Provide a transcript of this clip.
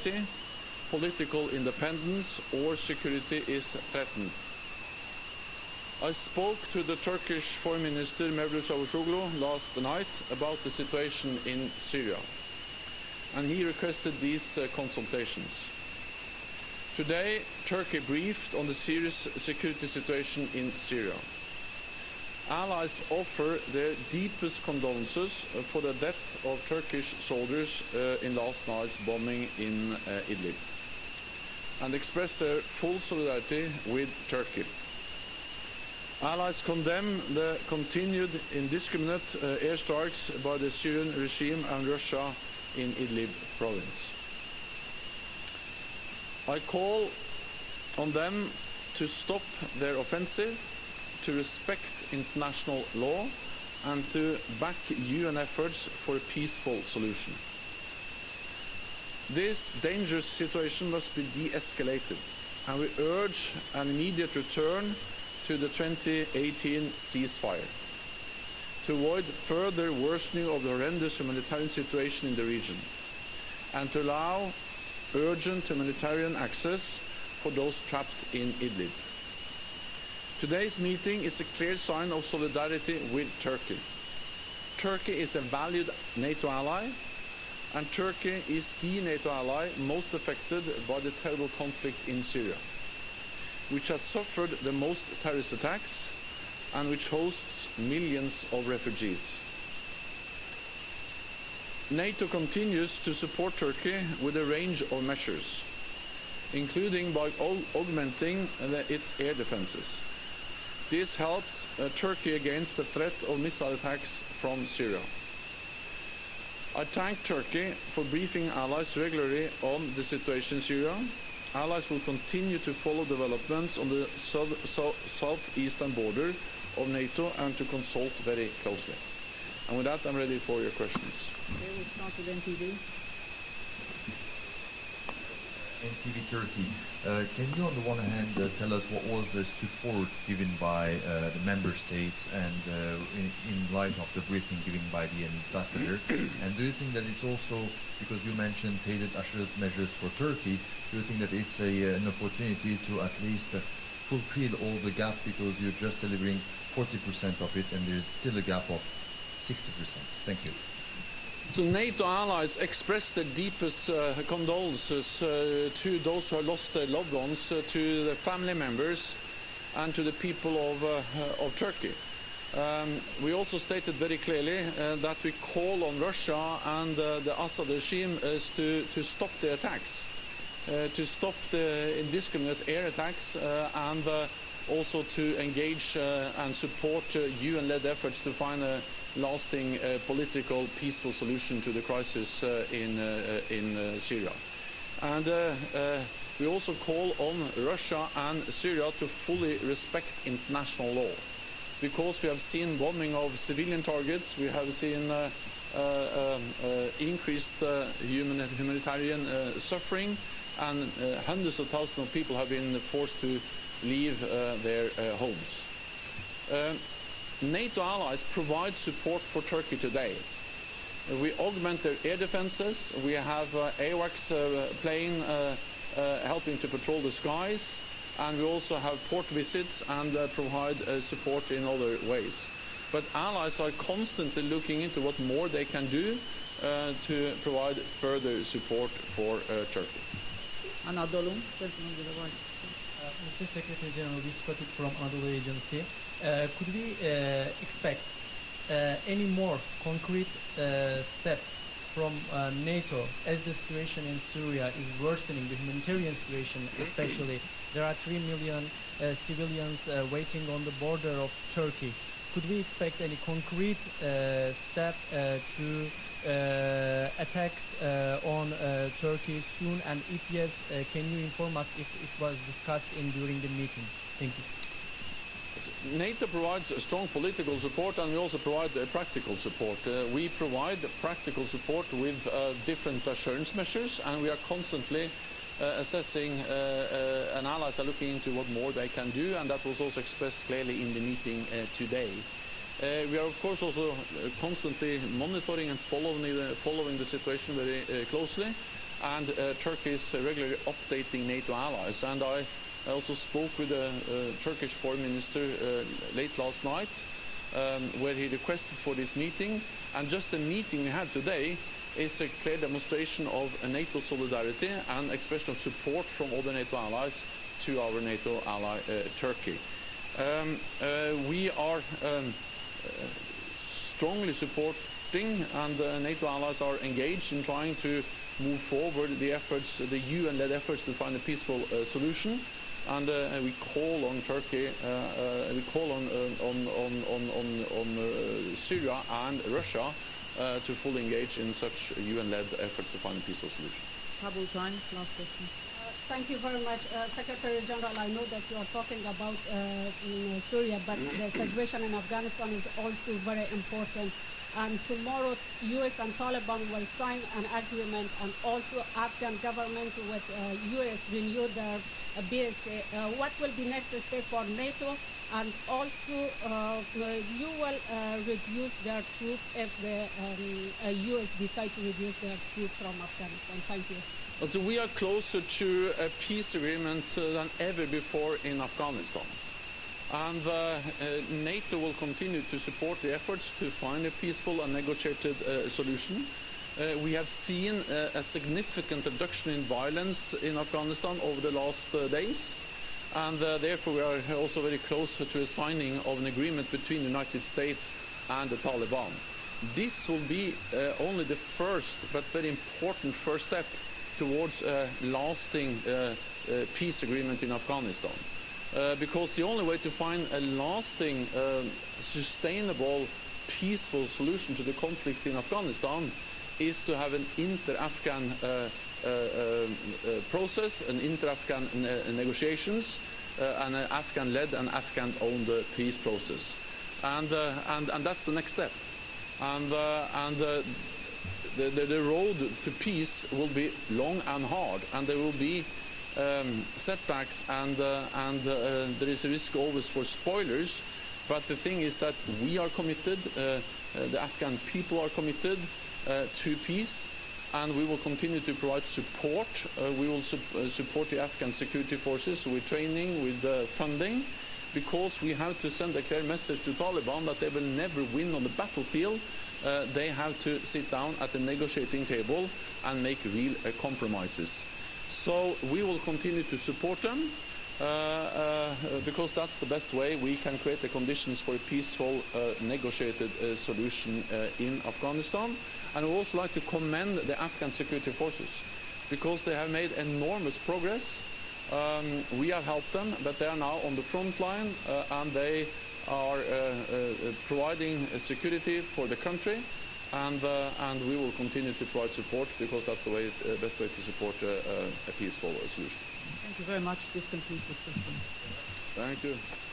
sovereignty, political independence or security is threatened. I spoke to the Turkish Foreign Minister Mevlut Cavusoglu last night about the situation in Syria, and he requested these uh, consultations. Today, Turkey briefed on the serious security situation in Syria. Allies offer their deepest condolences for the death of Turkish soldiers uh, in last night's bombing in uh, Idlib and express their full solidarity with Turkey. Allies condemn the continued indiscriminate uh, airstrikes by the Syrian regime and Russia in Idlib province. I call on them to stop their offensive, to respect international law, and to back UN efforts for a peaceful solution. This dangerous situation must be de-escalated, and we urge an immediate return to the 2018 ceasefire to avoid further worsening of the horrendous humanitarian situation in the region and to allow urgent humanitarian access for those trapped in Idlib. Today's meeting is a clear sign of solidarity with Turkey. Turkey is a valued NATO ally and Turkey is the NATO ally most affected by the terrible conflict in Syria, which has suffered the most terrorist attacks and which hosts millions of refugees. NATO continues to support Turkey with a range of measures, including by augmenting its air defenses. This helps uh, Turkey against the threat of missile attacks from Syria. I thank Turkey for briefing allies regularly on the situation in Syria. Allies will continue to follow developments on the south, south, southeastern border of NATO and to consult very closely. And with that, I'm ready for your questions. Okay, we start with. NTV Turkey. Uh, can you, on the one hand, uh, tell us what was the support given by uh, the member states and uh, in, in, light of the briefing given by the ambassador? and do you think that it's also, because you mentioned tailored assured measures for Turkey, do you think that it's a, an opportunity to at least fulfill all the gap because you're just delivering 40% of it and there's still a gap of 60%? Thank you. So NATO allies express their deepest uh, condolences uh, to those who have lost their loved ones, uh, to the family members, and to the people of, uh, of Turkey. Um, we also stated very clearly uh, that we call on Russia and uh, the Assad regime is to, to stop the attacks, to stop the indiscriminate air attacks, and also to engage and support UN-led efforts to find a lasting uh, political, peaceful solution to the crisis uh, in, uh, in Syria. And we also call on Russia and Syria to fully respect international law. Because we have seen bombing of civilian targets, we have seen uh, uh, uh, increased human, humanitarian suffering, and hundreds of thousands of people have been forced to leave their homes. NATO allies provide support for Turkey today. We augment their air defenses. We have uh, AWACS uh, plane uh, uh, helping to patrol the skies. And we also have port visits and uh, provide uh, support in other ways. But allies are constantly looking into what more they can do to provide further support for Turkey. Anadolu, Mr. Secretary General, this is from Anadolu Agency. Uh, could we uh, expect uh, any more concrete steps from uh, NATO as the situation in Syria is worsening, the humanitarian situation especially. There are 3 million uh, civilians uh, waiting on the border of Turkey. Could we expect any concrete step to attacks on Turkey soon? And if yes, can you inform us if it was discussed in during the meeting? Thank you. NATO provides strong political support and we also provide uh, practical support. Uh, we provide practical support with uh, different assurance measures and we are constantly uh, assessing uh, uh, and allies are looking into what more they can do and that was also expressed clearly in the meeting today. we are of course also constantly monitoring and following the, following the situation very closely and uh, Turkey is uh, regularly updating NATO allies. And I also spoke with the uh, Turkish foreign minister uh, late last night, um, where he requested for this meeting. And just the meeting we had today is a clear demonstration of NATO solidarity and expression of support from other NATO allies to our NATO ally uh, Turkey. Um, uh, we are um, uh, strongly supporting and uh, NATO allies are engaged in trying to move forward the efforts, the UN-led efforts to find a peaceful uh, solution and uh, we call on Turkey, uh, uh, we call on on on on on, on Syria and Russia to fully engage in such UN-led efforts to find a peaceful solution. Kabul Times, last question. Thank you very much, uh, Secretary General. I know that you are talking about uh, Syria, but the situation in Afghanistan is also very important and tomorrow US and Taliban will sign an agreement and also Afghan government with uh, US renew their uh, BSA. Uh, what will be next step for NATO and also uh, you will uh, reduce their troops if the um, US decide to reduce their troops from Afghanistan. Thank you. So we are closer to a peace agreement uh, than ever before in Afghanistan. And uh, uh, NATO will continue to support the efforts to find a peaceful and negotiated uh, solution. Uh, we have seen uh, a significant reduction in violence in Afghanistan over the last uh, days. And therefore we are also very close to a signing of an agreement between the United States and the Taliban. This will be only the first but very important first step towards a lasting peace agreement in Afghanistan. Uh, because the only way to find a lasting, uh, sustainable, peaceful solution to the conflict in Afghanistan is to have an inter-Afghan uh, uh, uh process, an inter-Afghan ne negotiations, and an Afghan-led and Afghan-owned peace process. And, and, and that's the next step. And, and the, the, the road to peace will be long and hard, and there will be um, setbacks and, uh, and uh, there is a risk always for spoilers. But the thing is that we are committed, uh, the Afghan people are committed to peace and we will continue to provide support. Uh, we will su uh, support the Afghan security forces with training, with uh, funding, because we have to send a clear message to Taliban that they will never win on the battlefield. they have to sit down at the negotiating table and make real compromises. So we will continue to support them uh, uh, because that's the best way we can create the conditions for a peaceful, uh, negotiated solution in Afghanistan. And we also like to commend the Afghan security forces because they have made enormous progress. Um, we have helped them, but they are now on the front line and they are providing security for the country and, uh, and we will continue to provide support because that's the way, uh, best way to support uh, uh a peaceful solution. Thank you very much. This concludes this session. Thank you.